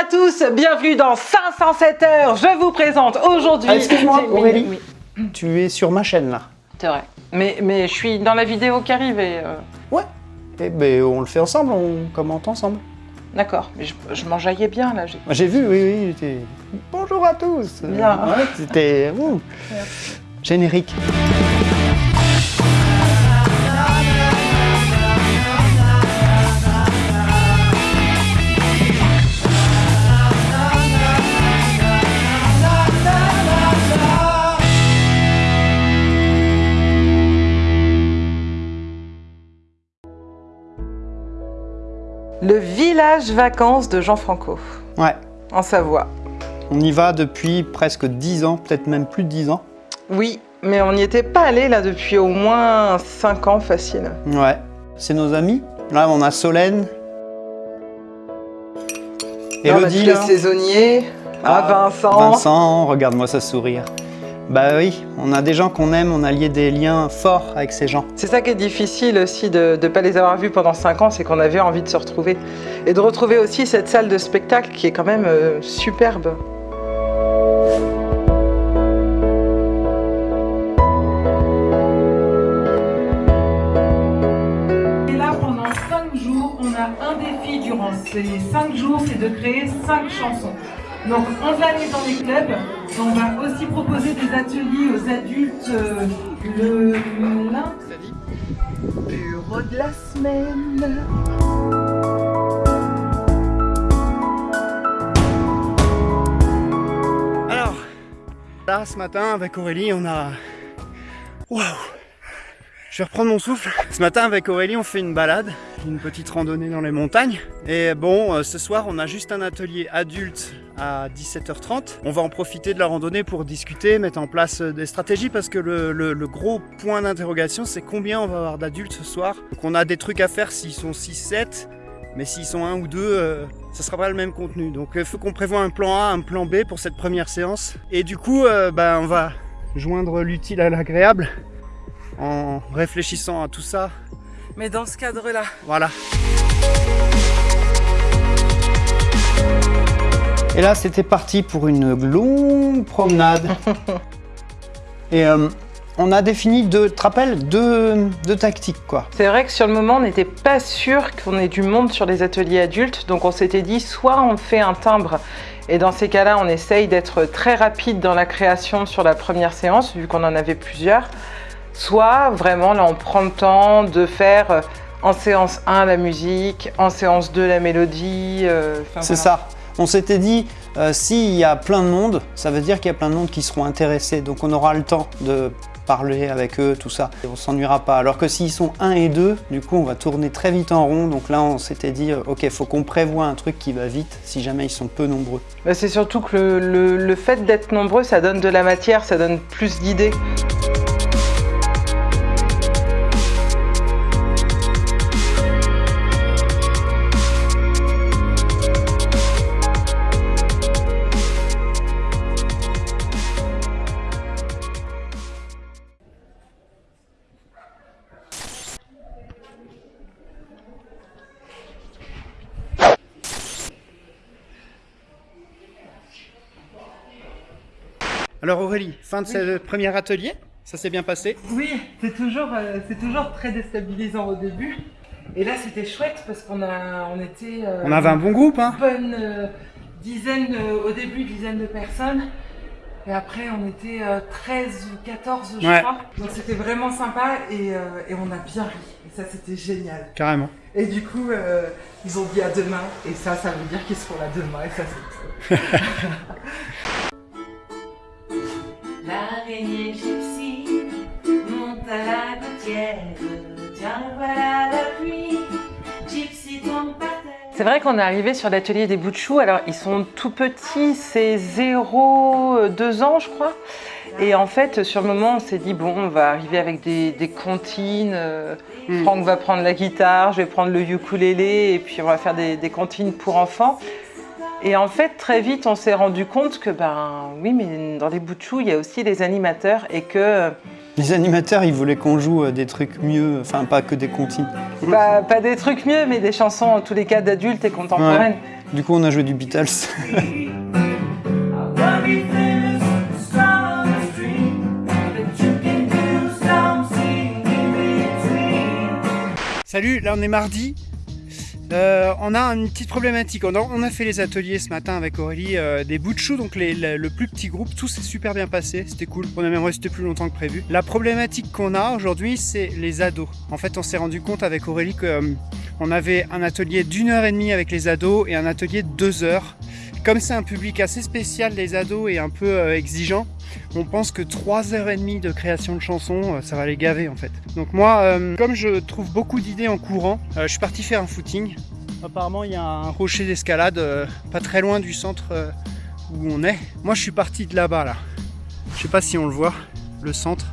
à tous, bienvenue dans 507 heures. Je vous présente aujourd'hui... Ah, Excuse-moi, Oui, Aurélie. oui. Tu es sur ma chaîne là. C'est vrai. Mais, mais je suis dans la vidéo qui arrive et... euh, Ouais. Eh ben, on le fait ensemble, on commente ensemble. D'accord, mais je, je m'enjaillais bien là. j'ai- vu, oui, oui. Bonjour à tous. Bien. Ouais, C'était ouh. générique. Village vacances de Jean Franco, Ouais. en Savoie. On y va depuis presque 10 ans, peut-être même plus de 10 ans. Oui, mais on n'y était pas allé là depuis au moins 5 ans facile. Ouais. C'est nos amis. Là, on a Solène. Là, on a Elodie, les là. saisonniers. Ah, Vincent. Vincent, regarde-moi ça sourire. Bah oui, on a des gens qu'on aime, on a lié des liens forts avec ces gens. C'est ça qui est difficile aussi de ne pas les avoir vus pendant 5 ans, c'est qu'on avait envie de se retrouver. Et de retrouver aussi cette salle de spectacle qui est quand même euh, superbe. Et là, pendant 5 jours, on a un défi durant ces 5 jours, c'est de créer 5 chansons. Donc, on va aller dans les clubs. On va aussi proposer des ateliers aux adultes euh, le lundi. Bureau de la semaine. Alors, là ce matin avec Aurélie, on a. Waouh Je vais reprendre mon souffle. Ce matin avec Aurélie, on fait une balade, une petite randonnée dans les montagnes. Et bon, euh, ce soir, on a juste un atelier adulte à 17h30. On va en profiter de la randonnée pour discuter, mettre en place euh, des stratégies parce que le, gros point d'interrogation, c'est combien on va avoir d'adultes ce soir. Donc on a des trucs à faire s'ils sont 6-7. Mais s'ils sont un ou deux, euh, ça sera pas le même contenu. Donc il faut qu'on prévoit un plan A, un plan B pour cette première séance. Et du coup, euh, bah, on va joindre l'utile à l'agréable en réfléchissant à tout ça. Mais dans ce cadre-là. Voilà. Et là, c'était parti pour une longue promenade. Et euh, on a défini deux, tu te rappelles, deux, deux tactiques quoi. C'est vrai que sur le moment, on n'était pas sûr qu'on ait du monde sur les ateliers adultes, donc on s'était dit soit on fait un timbre, et dans ces cas-là, on essaye d'être très rapide dans la création sur la première séance, vu qu'on en avait plusieurs, soit vraiment là on prend le temps de faire euh, en séance 1 la musique, en séance 2 la mélodie. euh, C'est voilà. ça. On s'était dit, euh, s'il y a plein de monde, ça veut dire qu'il y a plein de monde qui seront intéressés. Donc on aura le temps de parler avec eux, tout ça. Et on s'ennuiera pas. Alors que s'ils sont 1 et 2, du coup on va tourner très vite en rond. Donc là on s'était dit, euh, ok, faut qu'on prévoit un truc qui va vite si jamais ils sont peu nombreux. Bah, c'est surtout que le, le- le fait d'être nombreux, ça donne de la matière, ça donne plus d'idées. Alors Aurélie, fin de ce premier atelier, ça s'est bien passé? Oui, c'est toujours, euh, c'est toujours très déstabilisant au début. Et là, c'était chouette parce qu'on a, on était. euh, On avait un bon groupe, hein bonne euh, dizaine, au début, dizaine de personnes. Et après, on était euh, 13 ou 14, je Ouais. crois. Donc c'était vraiment sympa et, et on a bien ri. Et ça, c'était génial. Carrément. Et du coup, ils ont dit à demain. Et ça, ça veut dire qu'ils seront là demain. Et ça, c'est la gouttière. Tiens, voilà la pluie. Gypsy tombe par terre. C'est vrai qu'on est arrivé sur l'atelier des bouts de choux. Alors, ils sont tout petits, c'est 0,2 ans, je crois. Et en fait, sur le moment, on s'est dit, bon, on va arriver avec des, des comptines. euh, Franck va prendre la guitare, je vais prendre le ukulélé, et puis on va faire des, des comptines pour enfants. Et en fait, très vite, on s'est rendu compte que, ben oui, mais dans les bouts de choux, il y a aussi les animateurs, et que Les animateurs, ils voulaient qu'on joue euh, des trucs mieux, enfin pas que des comptines. Pas, pas des trucs mieux, mais des chansons en tous les cas d'adultes et contemporaines. Du coup, on a joué du Beatles. Salut, là on est mardi. Euh, on a une petite problématique. On a, fait les ateliers ce matin avec Aurélie euh, des bouts donc le, plus petit groupe. Tout s'est super bien passé, c'était cool. On a même resté plus longtemps que prévu. La problématique qu'on a aujourd'hui, c'est les ados. En fait, on s'est rendu compte avec Aurélie que euh, on avait un atelier d'une heure et demie avec les ados et un atelier de deux heures. Comme c'est un public assez spécial, les ados, et un peu exigeant, on pense que 3h30 de création de chansons, euh, ça va les gaver en fait. Donc moi, euh, comme je trouve beaucoup d'idées en courant, euh, je suis parti faire un footing. Apparemment, il y a un rocher d'escalade pas très loin du centre où on est. Moi, je suis parti de là-bas, là. Je sais pas si on le voit, le centre.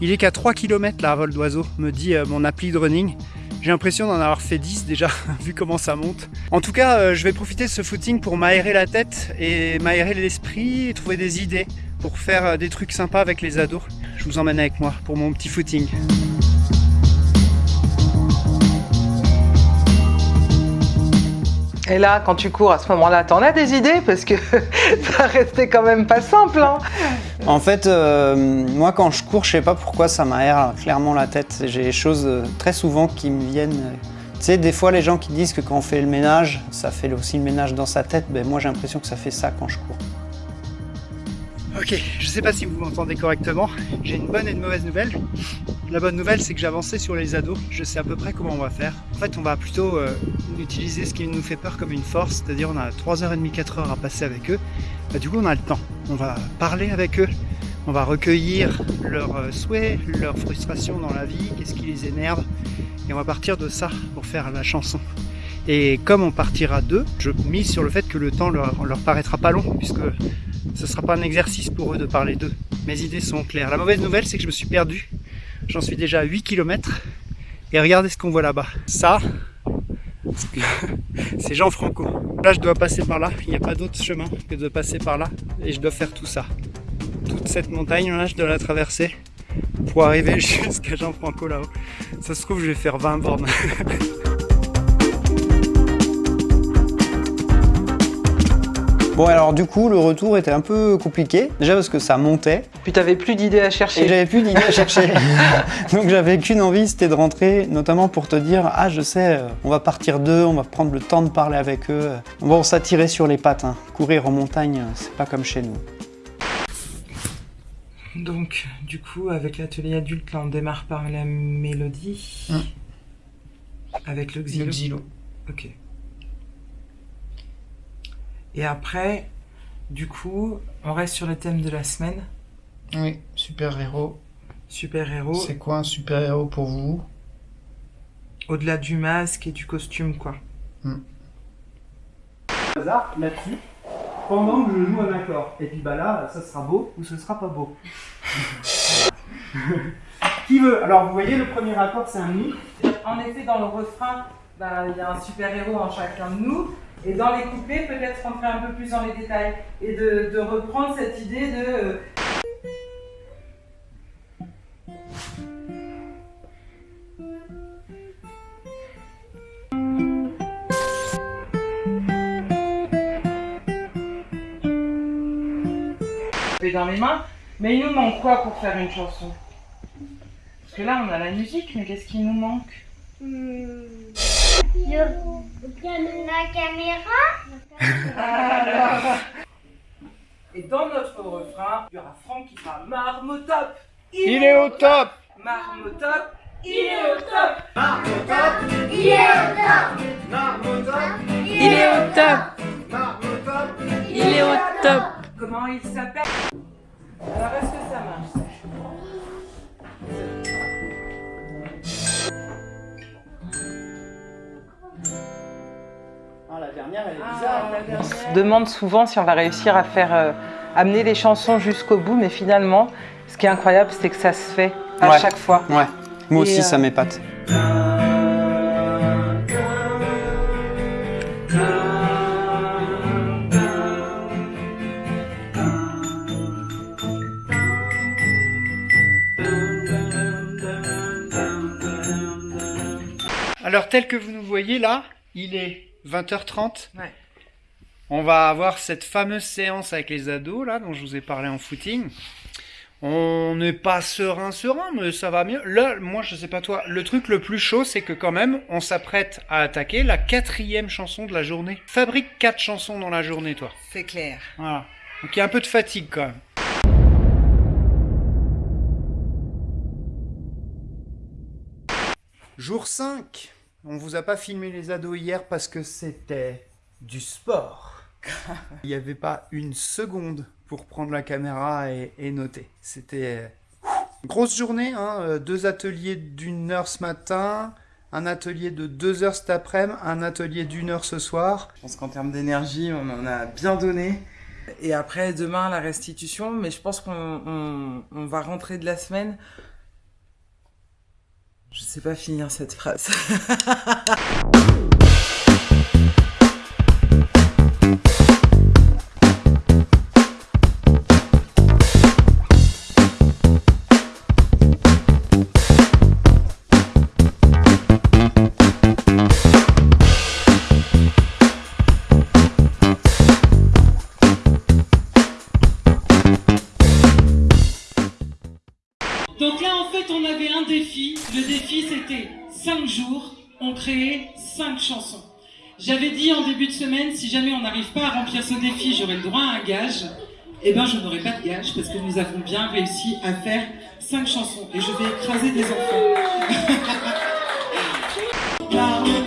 Il est qu'à 3 km là, à vol d'oiseau, me dit mon appli de running. J'ai l'impression d'en avoir fait 10 déjà, vu comment ça monte. En tout cas, je vais profiter de ce footing pour m'aérer la tête et m'aérer l'esprit et trouver des idées pour faire euh, des trucs sympas avec les ados. Je vous emmène avec moi pour mon petit footing. Et là, quand tu cours à ce moment-là, t'en as des idées? Parce que ça restait quand même pas simple. Hein En fait, euh, moi quand je cours, je sais pas pourquoi ça m'aère clairement la tête. J'ai des choses euh, très souvent qui me viennent. Tu sais, des fois les gens qui disent que quand on fait le ménage, ça fait aussi le ménage dans sa tête. Ben moi j'ai l'impression que ça fait ça quand je cours. Ok, je sais pas si vous m'entendez correctement. J'ai une bonne et une mauvaise nouvelle. La bonne nouvelle, c'est que j'ai avancé sur les ados. Je sais à peu près comment on va faire. En fait, on va plutôt euh, utiliser ce qui nous fait peur comme une force, c'est-à-dire on a 3h30, 4h à passer avec eux. Bah, du coup, on a le temps. On va parler avec eux. On va recueillir leurs euh, souhaits, leurs frustrations dans la vie, qu'est-ce qui les énerve. Et on va partir de ça pour faire la chanson. Et comme on partira d'eux, je mise sur le fait que le temps leur, leur paraîtra pas long, puisque ce ne sera pas un exercice pour eux de parler d'eux. Mes idées sont claires. La mauvaise nouvelle, c'est que je me suis perdu. J'en suis déjà à 8 km. Et regardez ce qu'on voit là-bas. Ça, c'est Jean Franco. Là, je dois passer par là. Il n'y a pas d'autre chemin que de passer par là. Et je dois faire tout ça. Toute cette montagne-là, je dois la traverser pour arriver jusqu'à Jean Franco là-haut. Ça se trouve, je vais faire 20 bornes. Bon alors du coup le retour était un peu compliqué, déjà parce que ça montait Puis t'avais plus d'idées à et chercher. j'avais plus d'idées à chercher. Donc j'avais qu'une envie, c'était de rentrer, notamment pour te dire ah je sais, on va partir d'eux, on va prendre le temps de parler avec eux. Bon ça tirait sur les pattes, hein. courir en montagne c'est pas comme chez nous. Donc, du coup, avec l'atelier adulte, là, on démarre par la mélodie. Hum. Avec le xylo. Ok. Et après, du coup, on reste sur le thème de la semaine. Oui, super-héros. Super-héros, C'est quoi un super-héros pour vous? Au-delà du masque et du costume, quoi. hasard là-dessus pendant que je joue un accord. Et puis bah là, ça sera beau ou ce sera pas beau. Qui veut? Alors vous voyez, le premier accord c'est un mi. En effet, dans le refrain, bah, il y a un super-héros en chacun de nous. Et dans les couplets, peut-être rentrer un peu plus dans les détails. Et de, reprendre cette idée de... euh, dans les mains. Mais il nous manque quoi pour faire une chanson? Parce que là, on a la musique, mais qu'est-ce qui nous manque? Hmm. La caméra. Et dans notre refrain, il y aura Franck qui sera Marmotop. Il est au top. Marmotop. Il est au top. Il est au top. Il est au top. Il est au top. Comment il s'appelle? Alors, est-ce que ça marche dernière elle est Ah, dernière. On se demande souvent si on va réussir à faire euh, amener les chansons jusqu'au bout, mais finalement, ce qui est incroyable, c'est que ça se fait à Ouais. chaque fois. Ouais, moi Et, aussi euh, ça m'épate. Alors tel que vous nous voyez là, il est 20h30. Ouais. On va avoir cette fameuse séance avec les ados, là, dont je vous ai parlé en footing. On n'est pas serein, serein, mais ça va mieux. Là, moi, je sais pas toi, le truc le plus chaud, c'est que quand même, on s'apprête à attaquer la quatrième chanson de la journée. Fabrique quatre chansons dans la journée, toi. C'est clair. Voilà. Donc il y a un peu de fatigue quand même. Jour 5. On vous a pas filmé les ados hier parce que c'était du sport. Il n'y avait pas une seconde pour prendre la caméra et, et noter. C'était euh, grosse journée, hein, euh, deux ateliers d'une heure ce matin, un atelier de deux heures cet après-midi, un atelier d'une heure ce soir. Je pense qu'en termes d'énergie, on en a bien donné. Et après, demain, la restitution. Mais je pense qu'on on- on va rentrer de la semaine. Je sais pas finir cette phrase. 5 jours, on créait 5 chansons. J'avais dit en début de semaine, si jamais on n'arrive pas à remplir ce défi, j'aurai le droit à un gage. Eh ben, je n'aurai pas de gage parce que nous avons bien réussi à faire 5 chansons. Et je vais écraser des enfants.